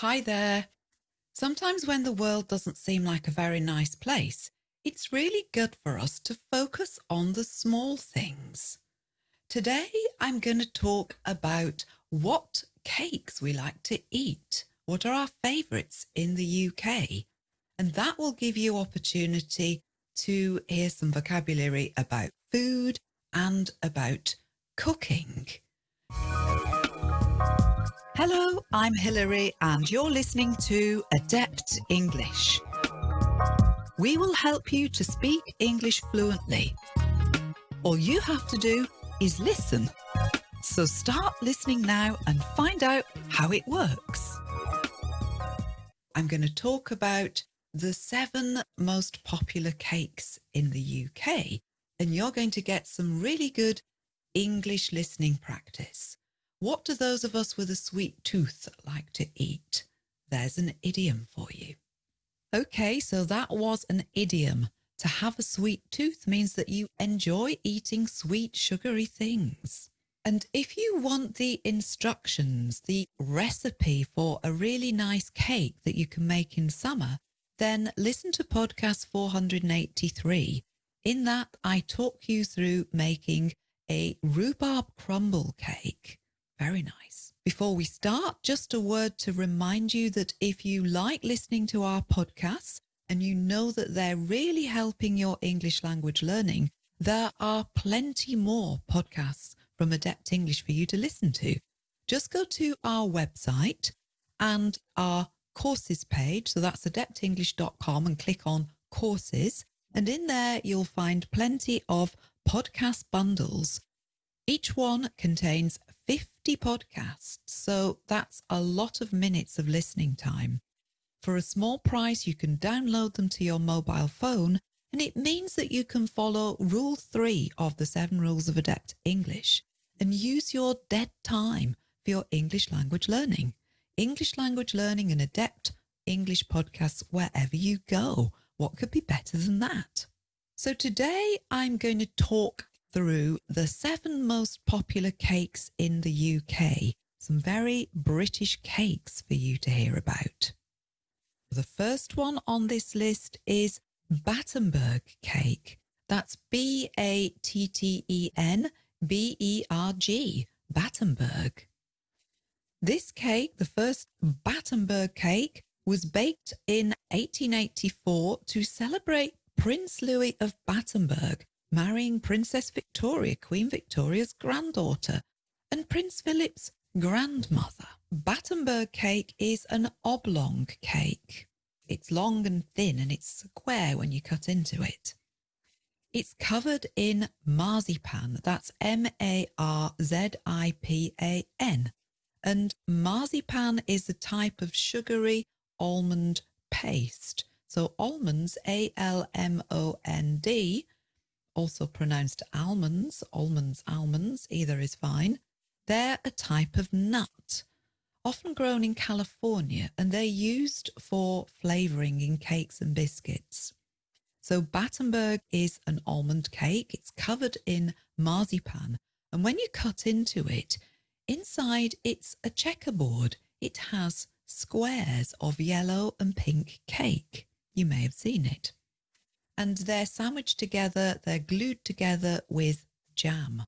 Hi there. Sometimes when the world doesn't seem like a very nice place, it's really good for us to focus on the small things. Today, I'm going to talk about what cakes we like to eat. What are our favourites in the UK? And that will give you opportunity to hear some vocabulary about food and about cooking. Hello, I'm Hilary and you're listening to Adept English. We will help you to speak English fluently. All you have to do is listen. So start listening now and find out how it works. I'm going to talk about the seven most popular cakes in the UK and you're going to get some really good English listening practice. What do those of us with a sweet tooth like to eat? There's an idiom for you. Okay, so that was an idiom. To have a sweet tooth means that you enjoy eating sweet, sugary things. And if you want the instructions, the recipe for a really nice cake that you can make in summer, then listen to podcast 483. In that, I talk you through making a rhubarb crumble cake. Very nice. Before we start, just a word to remind you that if you like listening to our podcasts and you know that they're really helping your English language learning, there are plenty more podcasts from Adept English for you to listen to. Just go to our website and our courses page. So that's adeptenglish.com and click on courses. And in there, you'll find plenty of podcast bundles. Each one contains 50 podcasts, so that's a lot of minutes of listening time. For a small price, you can download them to your mobile phone, and it means that you can follow Rule 3 of the Seven Rules of Adept English and use your dead time for your English language learning. English language learning and Adept English podcasts wherever you go. What could be better than that? So today I'm going to talk through the seven most popular cakes in the UK. Some very British cakes for you to hear about. The first one on this list is Battenberg cake. That's B A T T E N B E R G, Battenberg. This cake, the first Battenberg cake, was baked in 1884 to celebrate Prince Louis of Battenberg, marrying Princess Victoria, Queen Victoria's granddaughter, and Prince Philip's grandmother. Battenberg cake is an oblong cake. It's long and thin and it's square when you cut into it. It's covered in marzipan. That's M-A-R-Z-I-P-A-N. And marzipan is a type of sugary almond paste. So almonds, A-L-M-O-N-D, also pronounced almonds, almonds, almonds, either is fine. They're a type of nut, often grown in California, and they're used for flavouring in cakes and biscuits. So Battenberg is an almond cake. It's covered in marzipan. And when you cut into it, inside it's a checkerboard. It has squares of yellow and pink cake. You may have seen it and they're sandwiched together, they're glued together with jam.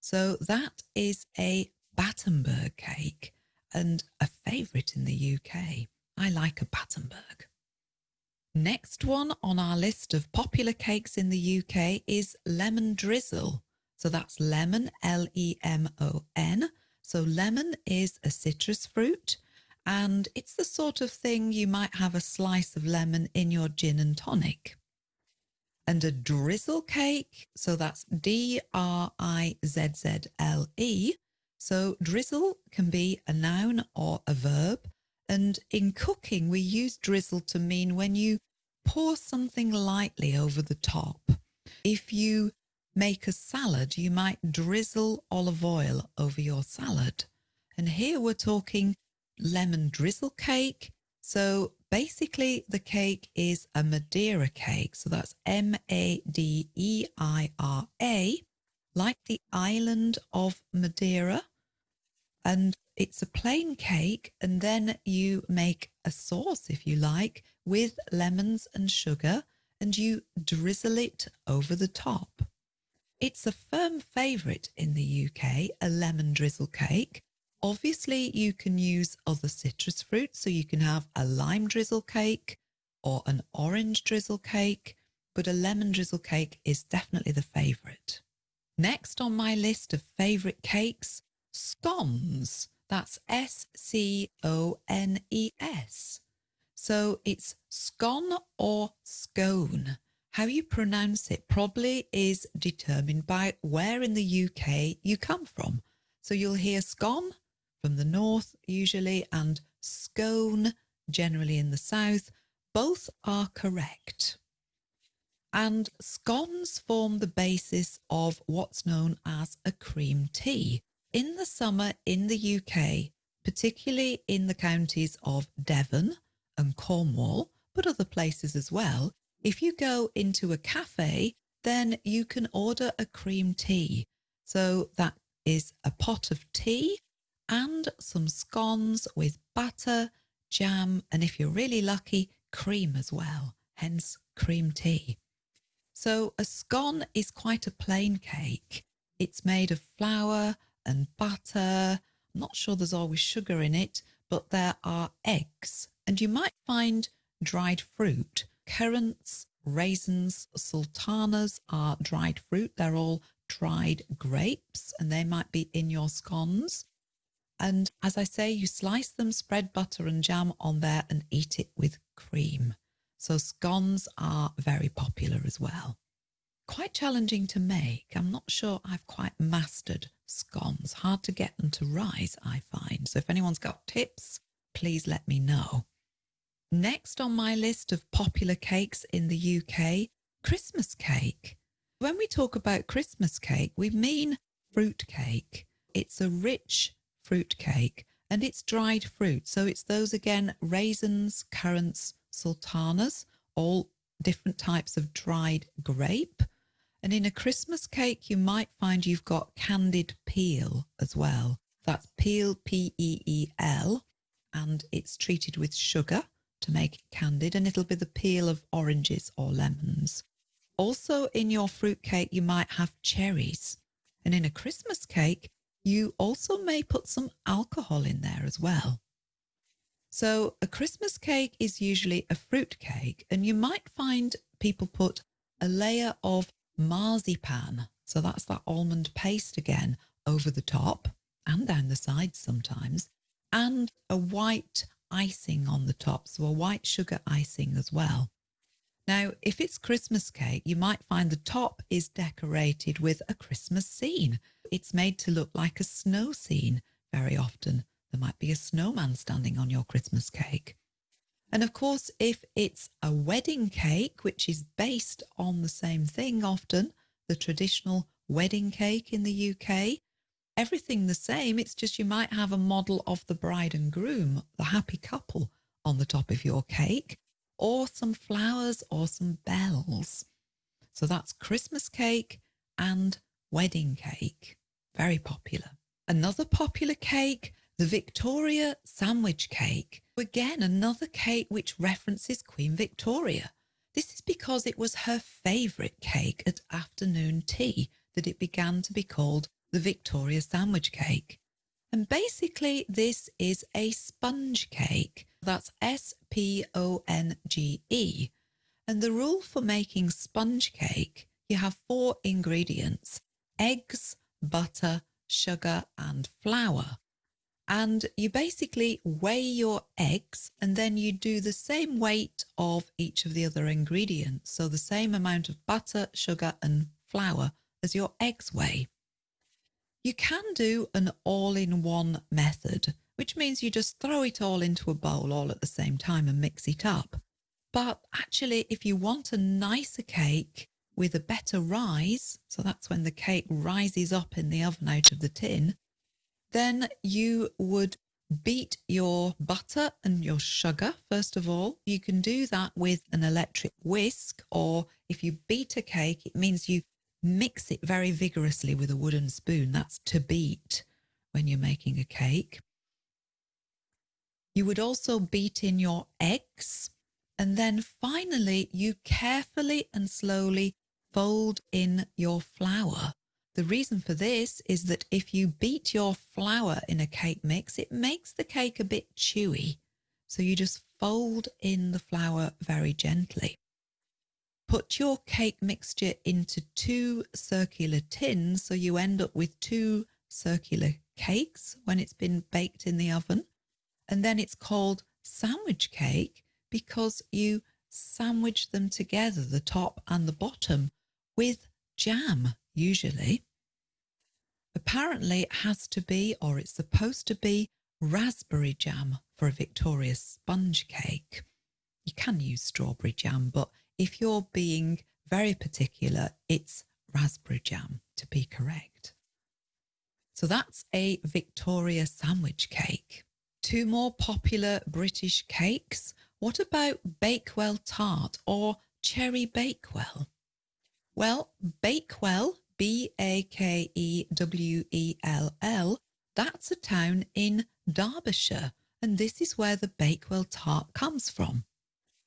So that is a Battenberg cake and a favourite in the UK. I like a Battenberg. Next one on our list of popular cakes in the UK is lemon drizzle. So that's lemon, L-E-M-O-N. So lemon is a citrus fruit and it's the sort of thing you might have a slice of lemon in your gin and tonic and a drizzle cake. So that's D R I Z Z L E. So drizzle can be a noun or a verb. And in cooking, we use drizzle to mean when you pour something lightly over the top. If you make a salad, you might drizzle olive oil over your salad. And here we're talking lemon drizzle cake. So basically the cake is a Madeira cake. So that's M-A-D-E-I-R-A, like the island of Madeira. And it's a plain cake, and then you make a sauce, if you like, with lemons and sugar, and you drizzle it over the top. It's a firm favourite in the UK, a lemon drizzle cake. Obviously, you can use other citrus fruits, so you can have a lime drizzle cake or an orange drizzle cake, but a lemon drizzle cake is definitely the favourite. Next on my list of favourite cakes, scones. That's S C O N E S. So it's scone or scone. How you pronounce it probably is determined by where in the UK you come from. So you'll hear scone from the north usually and scone generally in the south. Both are correct. And scones form the basis of what's known as a cream tea. In the summer in the UK, particularly in the counties of Devon and Cornwall, but other places as well, if you go into a cafe, then you can order a cream tea. So that is a pot of tea and some scones with butter, jam, and if you're really lucky, cream as well, hence cream tea. So a scone is quite a plain cake. It's made of flour and butter. I'm not sure there's always sugar in it, but there are eggs. And you might find dried fruit currants, raisins, sultanas are dried fruit. They're all dried grapes and they might be in your scones. And as I say, you slice them, spread butter and jam on there and eat it with cream. So scones are very popular as well. Quite challenging to make. I'm not sure I've quite mastered scones. Hard to get them to rise, I find. So if anyone's got tips, please let me know. Next on my list of popular cakes in the UK, Christmas cake. When we talk about Christmas cake, we mean fruit cake. It's a rich fruit cake and it's dried fruit. So it's those again, raisins, currants, sultanas, all different types of dried grape. And in a Christmas cake, you might find you've got candied peel as well. That's peel, P-E-E-L, and it's treated with sugar to make it candied and it'll be the peel of oranges or lemons. Also in your fruit cake, you might have cherries. And in a Christmas cake, you also may put some alcohol in there as well. So a Christmas cake is usually a fruit cake and you might find people put a layer of marzipan. So that's that almond paste again over the top and down the sides sometimes and a white icing on the top, so a white sugar icing as well. Now, if it's Christmas cake, you might find the top is decorated with a Christmas scene. It's made to look like a snow scene very often. There might be a snowman standing on your Christmas cake. And of course, if it's a wedding cake, which is based on the same thing often, the traditional wedding cake in the UK, everything the same. It's just you might have a model of the bride and groom, the happy couple on the top of your cake, or some flowers or some bells. So that's Christmas cake and wedding cake. Very popular. Another popular cake, the Victoria sandwich cake. Again, another cake which references Queen Victoria. This is because it was her favourite cake at afternoon tea that it began to be called the Victoria sandwich cake. And basically, this is a sponge cake. That's S P O N G E. And the rule for making sponge cake, you have four ingredients eggs, butter, sugar, and flour. And you basically weigh your eggs and then you do the same weight of each of the other ingredients. So the same amount of butter, sugar, and flour as your eggs weigh. You can do an all-in-one method, which means you just throw it all into a bowl all at the same time and mix it up. But actually, if you want a nicer cake with a better rise, so that's when the cake rises up in the oven out of the tin, then you would beat your butter and your sugar first of all. You can do that with an electric whisk or if you beat a cake, it means you mix it very vigorously with a wooden spoon. That's to beat when you're making a cake. You would also beat in your eggs. And then finally, you carefully and slowly fold in your flour. The reason for this is that if you beat your flour in a cake mix, it makes the cake a bit chewy. So you just fold in the flour very gently. Put your cake mixture into two circular tins so you end up with two circular cakes when it's been baked in the oven. And then it's called sandwich cake because you sandwich them together, the top and the bottom, with jam, usually. Apparently, it has to be, or it's supposed to be, raspberry jam for a Victoria sponge cake. You can use strawberry jam, but if you're being very particular, it's raspberry jam to be correct. So that's a Victoria sandwich cake. Two more popular British cakes. What about Bakewell tart or cherry bakewell? Well, Bakewell, B A K E W E L L, that's a town in Derbyshire, and this is where the Bakewell tart comes from.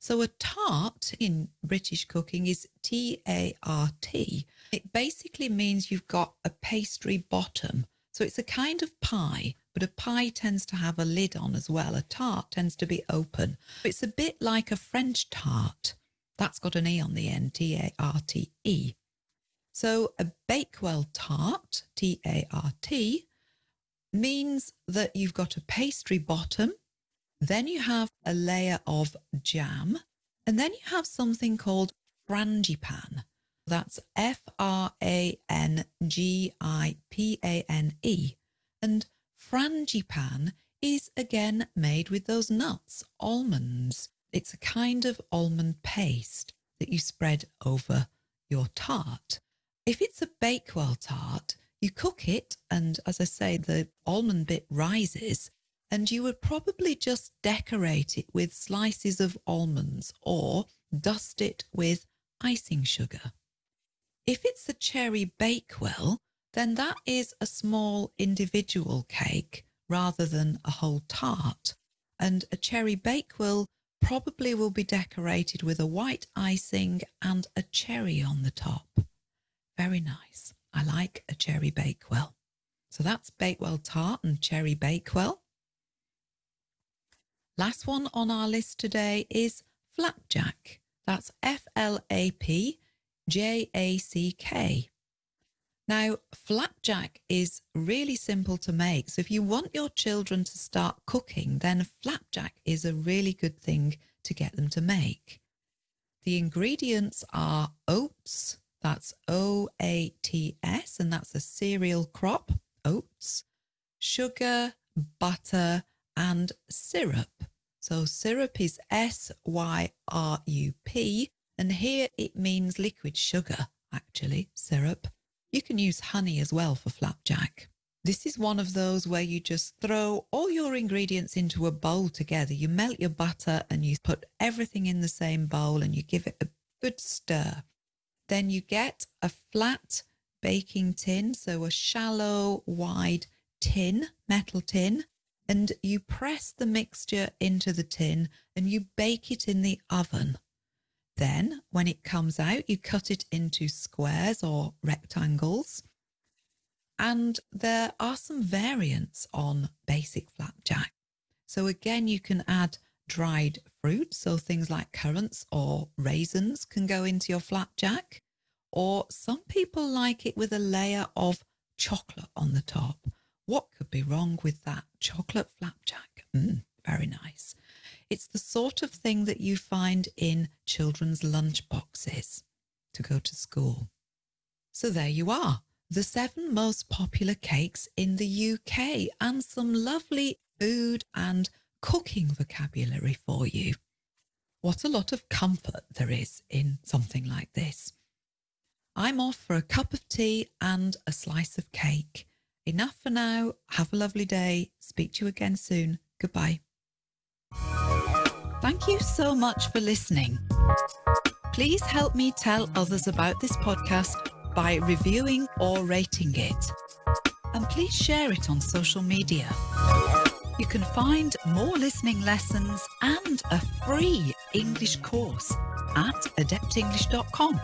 So a tart in British cooking is T A R T. It basically means you've got a pastry bottom. So it's a kind of pie, but a pie tends to have a lid on as well. A tart tends to be open. It's a bit like a French tart. That's got an E on the end, T A R T E. So a Bakewell tart, T A R T, means that you've got a pastry bottom then you have a layer of jam, and then you have something called frangipane. That's F R A N G I P A N E. And frangipane is again made with those nuts, almonds. It's a kind of almond paste that you spread over your tart. If it's a Bakewell tart, you cook it, and as I say, the almond bit rises, and you would probably just decorate it with slices of almonds or dust it with icing sugar. If it's a cherry bakewell, then that is a small individual cake rather than a whole tart. And a cherry bakewell probably will be decorated with a white icing and a cherry on the top. Very nice. I like a cherry bakewell. So that's Bakewell tart and cherry bakewell. Last one on our list today is flapjack. That's F L A P J A C K. Now, flapjack is really simple to make. So if you want your children to start cooking, then flapjack is a really good thing to get them to make. The ingredients are oats, that's O A T S, and that's a cereal crop, oats, sugar, butter, and syrup. So syrup is S Y R U P, and here it means liquid sugar, actually, syrup. You can use honey as well for flapjack. This is one of those where you just throw all your ingredients into a bowl together. You melt your butter and you put everything in the same bowl and you give it a good stir. Then you get a flat baking tin, so a shallow, wide tin, metal tin, and you press the mixture into the tin and you bake it in the oven. Then, when it comes out, you cut it into squares or rectangles. And there are some variants on basic flapjack. So, again, you can add dried fruit. So, things like currants or raisins can go into your flapjack. Or some people like it with a layer of chocolate on the top. What could be wrong with that? Chocolate flapjack. Mm, very nice. It's the sort of thing that you find in children's lunch boxes to go to school. So there you are, the seven most popular cakes in the UK and some lovely food and cooking vocabulary for you. What a lot of comfort there is in something like this. I'm off for a cup of tea and a slice of cake. Enough for now. Have a lovely day. Speak to you again soon. Goodbye. Thank you so much for listening. Please help me tell others about this podcast by reviewing or rating it. and please share it on social media. You can find more listening lessons and a free English course at adeptenglish.com.